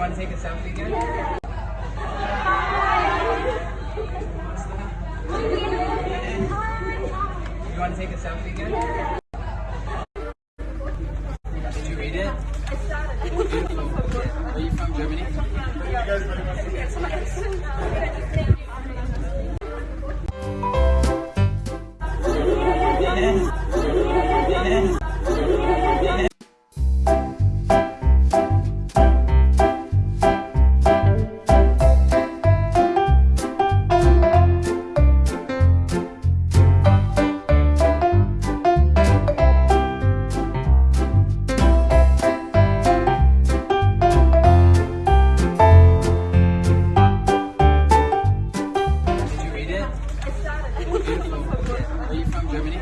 You want to take a selfie again? Yeah. You want to take a selfie again? Yeah. Did you read it? I started. Beautiful. Are you from Germany? Are you from Germany?